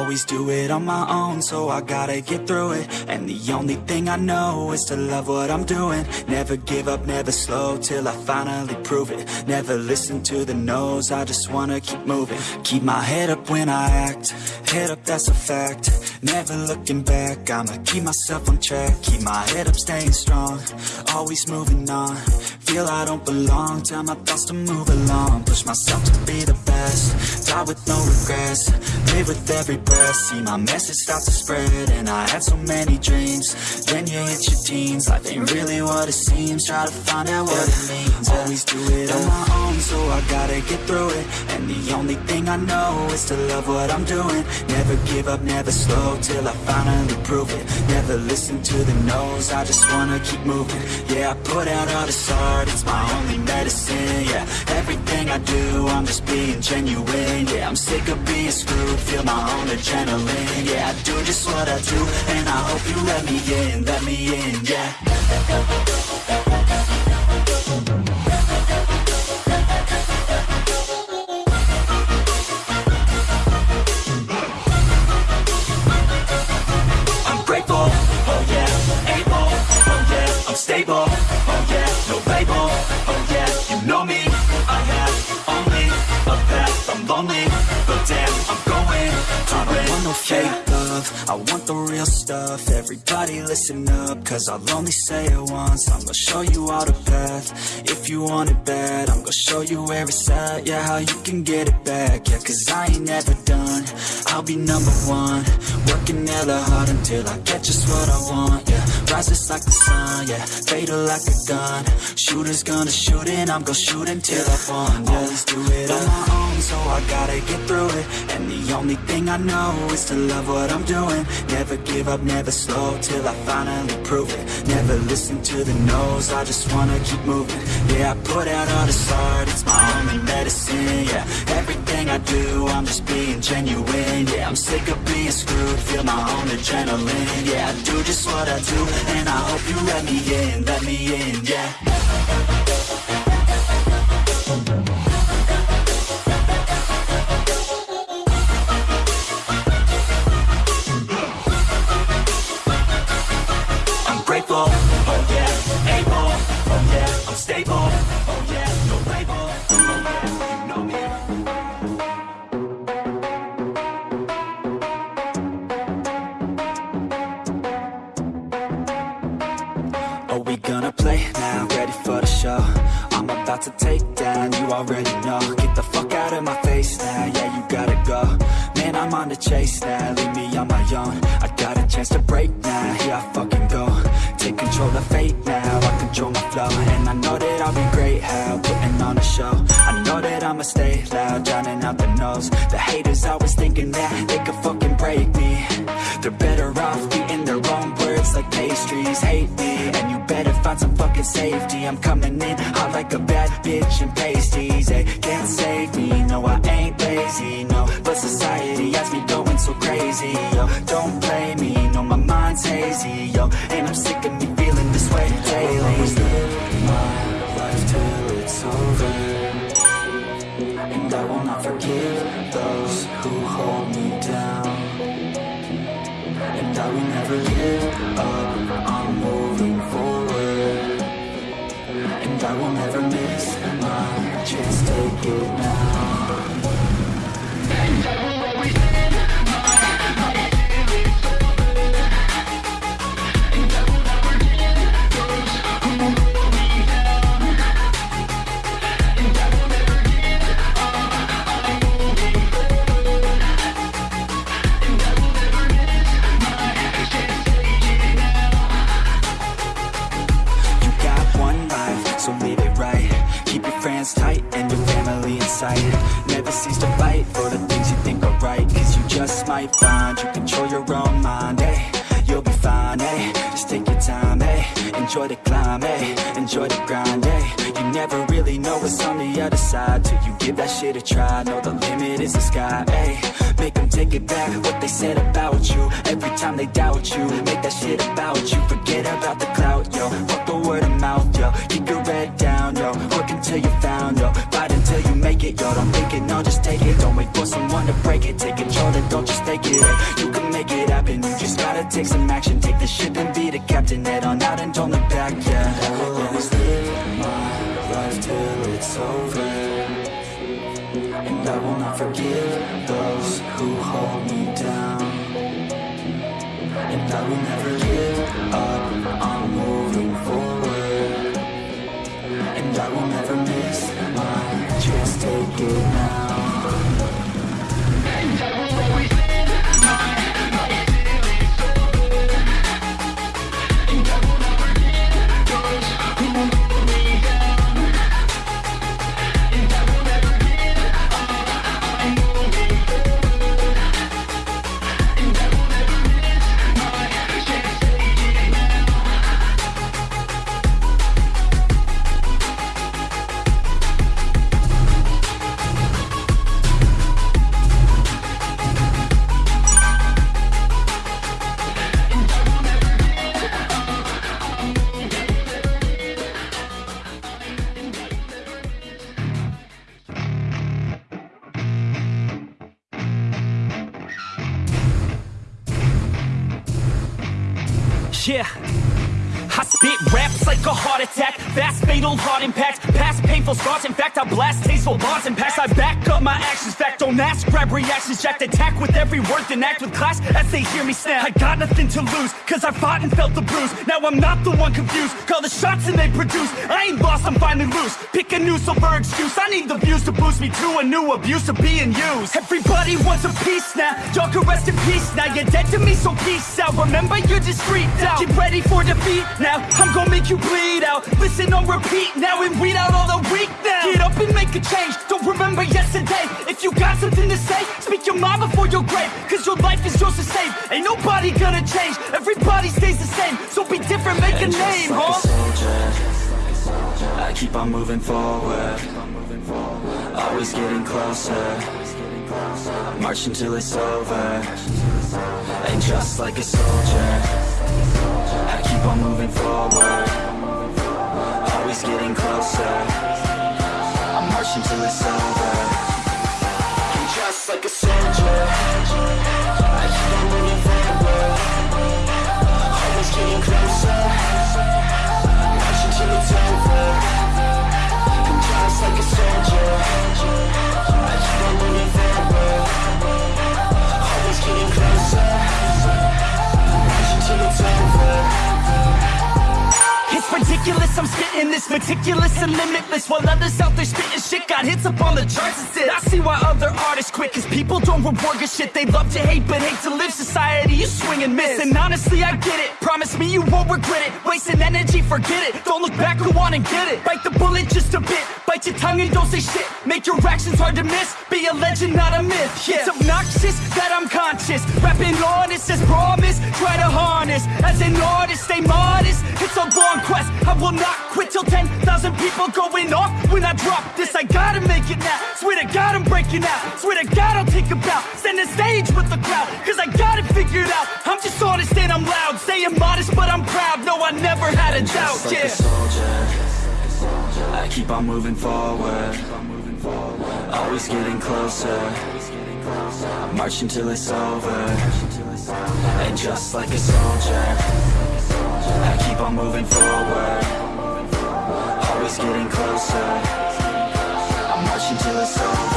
Always do it on my own, so I gotta get through it. And the only thing I know is to love what I'm doing. Never give up, never slow, till I finally prove it. Never listen to the no's, I just wanna keep moving. Keep my head up when I act, head up that's a fact. Never looking back, I'ma keep myself on track. Keep my head up, staying strong, always moving on Feel I don't belong, tell my thoughts to move along. Push myself to be the best, die with no regrets. Live with every breath, see my message start to spread And I had so many dreams, then you hit your teens. Life ain't really what it seems, try to find out what it means. Always do it on my own, so I gotta get through it. And the only thing I know is to love what I'm doing. Never give up, never slow, till I finally prove it. Never listen to the no's, I just wanna keep moving. Yeah, I put out all the this art, it's my only medicine Yeah, everything I do, I'm just being genuine Yeah, I'm sick of being screwed, feel my own adrenaline Yeah, I do just what I do, and I hope you let me in, let me in, yeah but damn, I'm going. To I don't want no fake love, I want the real stuff, everybody listen up, cause I'll only say it once, I'm gonna show you all the path, if you want it bad, I'm gonna show you where it's at, yeah, how you can get it back, yeah, cause I ain't never done, I'll be number one, working hella hard until I get just what I want, yeah, rises like the sun, yeah, fatal like a gun, shooters gonna shoot and I'm gonna shoot until I fall, yeah, always do it on my own, so I gotta get through it, and the only thing I know is to love what I'm doing, never give up, never slow, till I finally prove it, never listen to the no's, I just wanna keep moving, yeah, I put out all this art, it's my only medicine, yeah, everything I do, I'm just being genuine, yeah, I'm sick of being screwed, feel my own adrenaline, yeah, I do just what I do, and I hope you let me in, let me in, yeah. I'm grateful, oh yeah, able, oh yeah, I'm stable, know Get the fuck out of my face now, yeah, you gotta go. Man, I'm on the chase now, leave me on my own. I got a chance to break now, here I fucking go. Take control of fate now, I control my flow. And I know that I'll be great, how, putting on a show. I know that I'ma stay loud, drowning out the noise. The haters always thinking that they could fucking break me. They're better off eating their own like pastries Hate me, and you better find some fucking safety. I'm coming in hot like a bad bitch in pasties. They can't save me, no I ain't lazy, no. But society has me going so crazy, yo. Don't play me, no my mind's hazy, yo give up, I'm moving forward. And I will never miss my chance, take it now Friends tight and your family in sight. Never cease to fight for the things you think are right Cause you just might find you control your own mind, eh Enjoy the climb, eh Enjoy the grind, eh? You never really know what's on the other side Till you give that shit a try. Know the limit is the sky, eh? Make them take it back What they said about you. Every time they doubt you Make that shit about you. Forget about the clout, yo. Fuck the word of mouth, yo. Keep your head down, yo. Work until you found, yo. Fight until you make it Yo, don't think it, no, just take it. Don't wait for someone to break it. Take control and don't just take it. Hey, You can make it happen. You just gotta take some action captain Head on out and don't look back, yeah. I will always live my life till it's over. And I will not forgive those who hold me down. And I will never Yeah. Spit raps like a heart attack. Fast, fatal, heart impact Past painful scars. In fact, I blast tasteful bars and pass I back up my actions. Fact, don't ask, grab reactions. Jacked attack with every word Then act with class as they hear me snap. I got nothing to lose Cause I fought and felt the bruise. Now I'm not the one confused. Call the shots and they produce. I ain't lost, I'm finally loose. Pick a new silver excuse. I need the views to boost me to a new abuse of being used. Everybody wants a piece now. Y'all can rest in peace now. You're dead to me, so peace out. Remember you're discreet out Get ready for defeat now I'm gonna make you bleed out Listen on repeat now and weed out all the weak now Get up and make a change Don't remember yesterday If you got something to say Speak your mind before your grave Cause your life is yours to save Ain't nobody gonna change Everybody stays the same So be different, make a And name, just like huh? a soldier, I keep on moving forward. Always getting closer. March until it's over. And just like a soldier, like a soldier. I. Always getting closer. March until it's over. It's ridiculous, I'm spitting this meticulous and limitless While others out there spitting shit. Got hits up on the charts instead I see why other artists quit, cause people don't reward good shit. They love to hate, but hate to live. Society, you swing and miss And honestly, I get it, promise me you won't regret it. Wasting energy, forget it, don't look back, go on and get it. Bite the bullet just a bit, bite your tongue and don't say shit. Make your actions hard to miss, be a legend, not a myth. Yeah. It's obnoxious that I'm conscious, rapping honest as promise. Try to harness, as an artist, stay modest. It's a long quest, I will not quit till 10,000 people going off. When I drop this, I gotta make it now. Swear to God I'm breaking out, swear to God I'll take a bow. Stand the stage with the crowd, cause I got it figured out. I'm just honest and I'm loud, saying modest but I'm proud. No, I never had a doubt, like yeah. a soldier, I keep on moving forward. Always getting closer. Marching till it's over. And just like a soldier, I keep on moving forward. Always getting closer. I march until it's over.